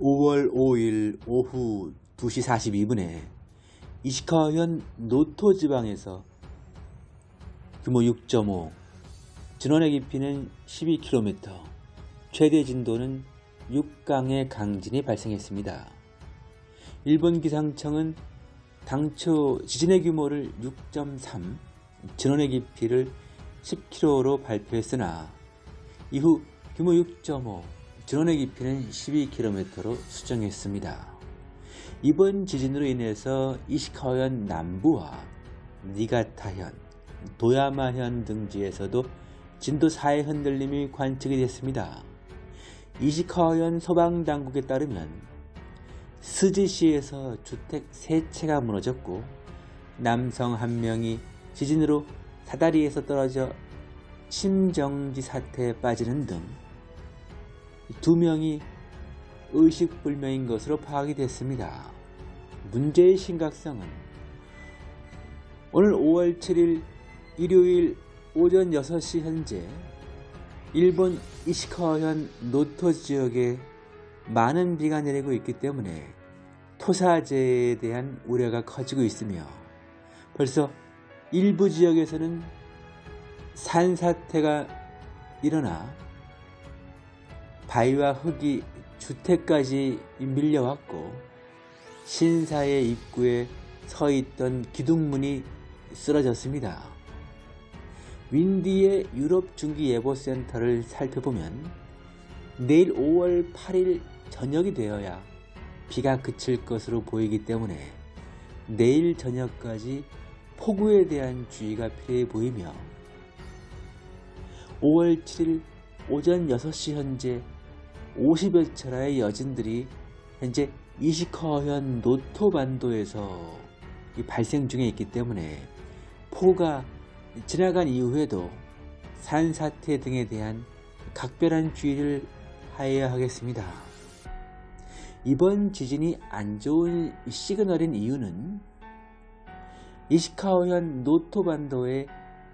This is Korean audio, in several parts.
5월 5일 오후 2시 42분에 이시카현 노토 지방에서 규모 6.5, 진원의 깊이는 12km, 최대 진도는 6강의 강진이 발생했습니다. 일본 기상청은 당초 지진의 규모를 6.3, 진원의 깊이를 10km로 발표했으나 이후 규모 6.5, 진원의 깊이는 12km로 수정했습니다. 이번 지진으로 인해서 이시카현 남부와 니가타현, 도야마현 등지에서도 진도 4의 흔들림이 관측이 됐습니다. 이시카현 소방당국에 따르면 스지시에서 주택 3채가 무너졌고 남성 한 명이 지진으로 사다리에서 떨어져 심정지 사태에 빠지는 등 두 명이 의식불명인 것으로 파악이 됐습니다. 문제의 심각성은 오늘 5월 7일 일요일 오전 6시 현재 일본 이시카현 노토 지역에 많은 비가 내리고 있기 때문에 토사재에 대한 우려가 커지고 있으며 벌써 일부 지역에서는 산사태가 일어나 바위와 흙이 주택까지 밀려왔고 신사의 입구에 서 있던 기둥문이 쓰러졌습니다. 윈디의 유럽 중기예보센터를 살펴보면 내일 5월 8일 저녁이 되어야 비가 그칠 것으로 보이기 때문에 내일 저녁까지 폭우에 대한 주의가 필요해 보이며 5월 7일 오전 6시 현재 50여 차례의 여진들이 현재 이시커현 노토반도에서 발생 중에 있기 때문에 폭우가 지나간 이후에도 산사태 등에 대한 각별한 주의를 하여야 하겠습니다. 이번 지진이 안 좋은 시그널인 이유는 이시카오현 노토반도의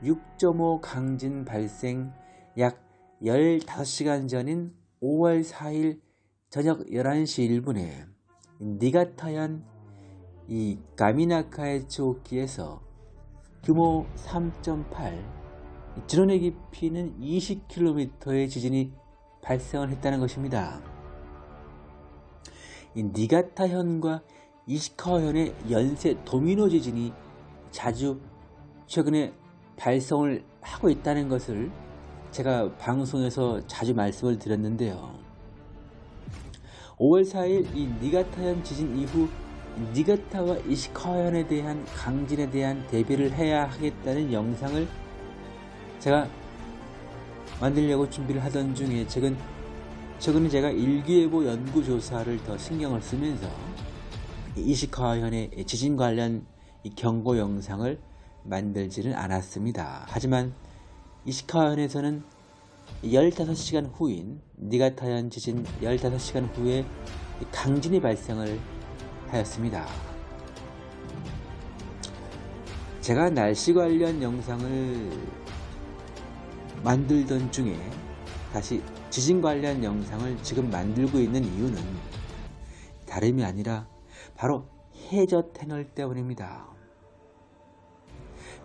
6.5 강진 발생 약 15시간 전인 5월 4일 저녁 11시 1분에 니가타현 이 가미나카에초키에서 규모 3.8 진원의 깊이는 20km의 지진이 발생을 했다는 것입니다. 이 니가타현과 이시카현의 연쇄 도미노 지진이 자주 최근에 발생을 하고 있다는 것을 제가 방송에서 자주 말씀을 드렸는데요. 5월 4일 이 니가타현 지진 이후 니가타와 이시카현에 대한 강진에 대한 대비를 해야 하겠다는 영상을 제가 만들려고 준비를 하던 중에 최근 최근에 제가 일기예보 연구 조사를 더 신경을 쓰면서 이시카현의 지진 관련 경고 영상을 만들지는 않았습니다. 하지만 이시카현에서는 15시간 후인 니가타현 지진 15시간 후에 강진이 발생을 하였습니다. 제가 날씨 관련 영상을 만들던 중에 다시 지진 관련 영상을 지금 만들고 있는 이유는 다름이 아니라 바로 해저 태널 때문입니다.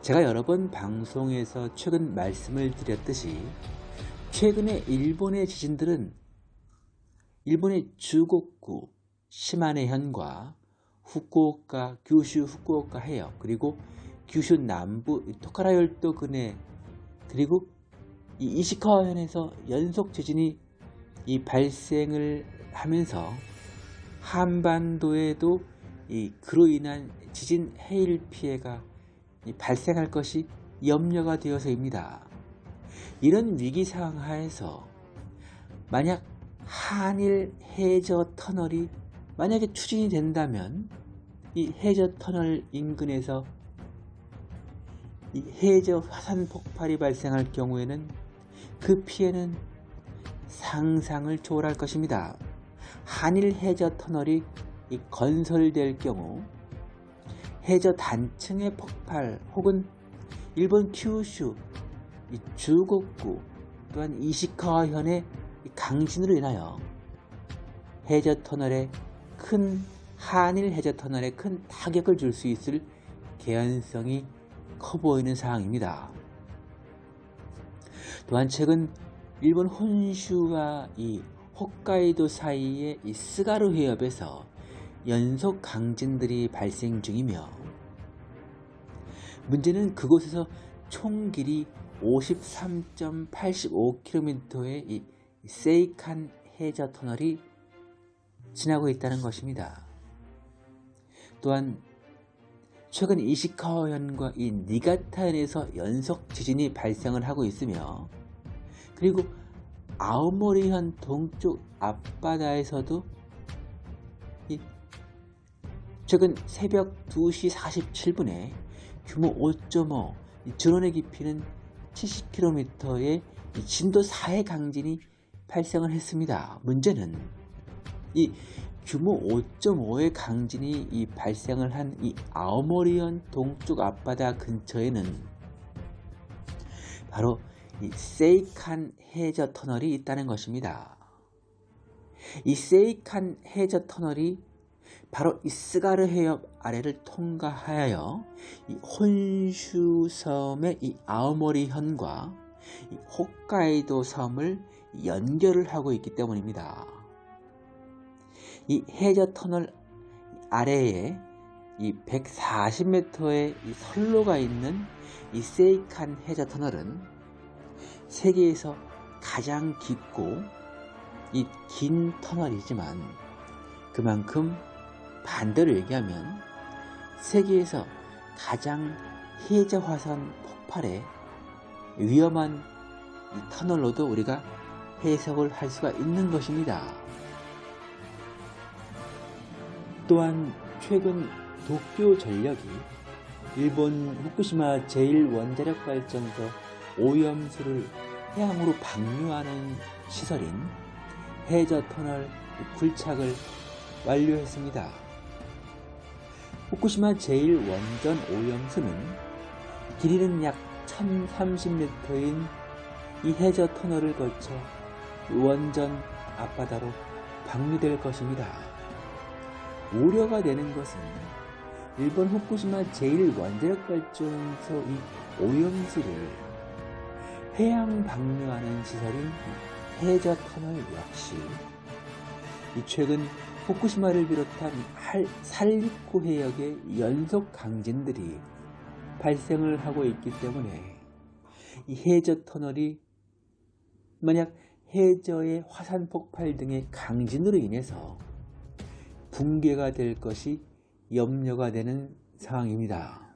제가 여러 번 방송에서 최근 말씀을 드렸듯이 최근에 일본의 지진들은 일본의 주곡구 시마네현과 후쿠오카, 규슈 후쿠오카 해역 그리고 규슈 남부 토카라 열도 근해 그리고 이 이시카와현에서 연속 지진이 이 발생을 하면서 한반도에도 이 그로 인한 지진 해일 피해가 발생할 것이 염려가 되어서입니다. 이런 위기 상황 하에서 만약 한일 해저 터널이 만약에 추진이 된다면 이 해저 터널 인근에서 이 해저 화산 폭발이 발생할 경우에는 그 피해는 상상을 초월할 것입니다. 한일 해저 터널이 건설될 경우 해저 단층의 폭발 혹은 일본 큐슈 주곡구 또한 이시카와 현의 강진으로 인하여 해저 터널에 큰 한일 해저 터널에 큰 타격을 줄 수 있을 개연성이 커 보이는 상황입니다. 또한 최근 일본 혼슈와 이 홋카이도 사이의 이 스가루 해협에서 연속 강진들이 발생 중이며 문제는 그곳에서 총 길이 53.85km의 이 세이칸 해저 터널이 지나고 있다는 것입니다. 또한 최근 이시카와현과 이 니가타현에서 연속 지진이 발생을 하고 있으며 그리고 아오모리현 동쪽 앞바다에서도 최근 새벽 2시 47분에 규모 5.5 전원의 깊이는 70km의 진도 4의 강진이 발생을 했습니다. 문제는 이 규모 5.5의 강진이 이 발생을 한 이 아오모리현 동쪽 앞바다 근처에는 바로 이 세이칸 해저 터널이 있다는 것입니다. 이 세이칸 해저 터널이 바로 이 스가르 해협 아래를 통과하여 이 혼슈 섬의 이 아오모리 현과 이 홋카이도 섬을 연결을 하고 있기 때문입니다. 이 해저 터널 아래에 이 140m의 이 선로가 있는 이 세이칸 해저 터널은 세계에서 가장 깊고 이 긴 터널이지만 그만큼 반대로 얘기하면 세계에서 가장 해저 화산 폭발에 위험한 이 터널로도 우리가 해석을 할 수가 있는 것입니다. 또한 최근 도쿄 전력이 일본 후쿠시마 제1원자력발전소 오염수를 해양으로 방류하는 시설인 해저 터널 굴착을 완료했습니다. 후쿠시마 제1원전 오염수는 길이는 약 1030m인 이 해저 터널을 거쳐 원전 앞바다로 방류될 것입니다. 우려가 되는 것은 일본 후쿠시마 제1원자력발전소 이 오염수를 해양 방류하는 시설인 해저 터널 역시 이 최근 후쿠시마를 비롯한 살리코 해역의 연속 강진들이 발생을 하고 있기 때문에 이 해저 터널이 만약 해저의 화산 폭발 등의 강진으로 인해서 붕괴가 될 것이 염려가 되는 상황입니다.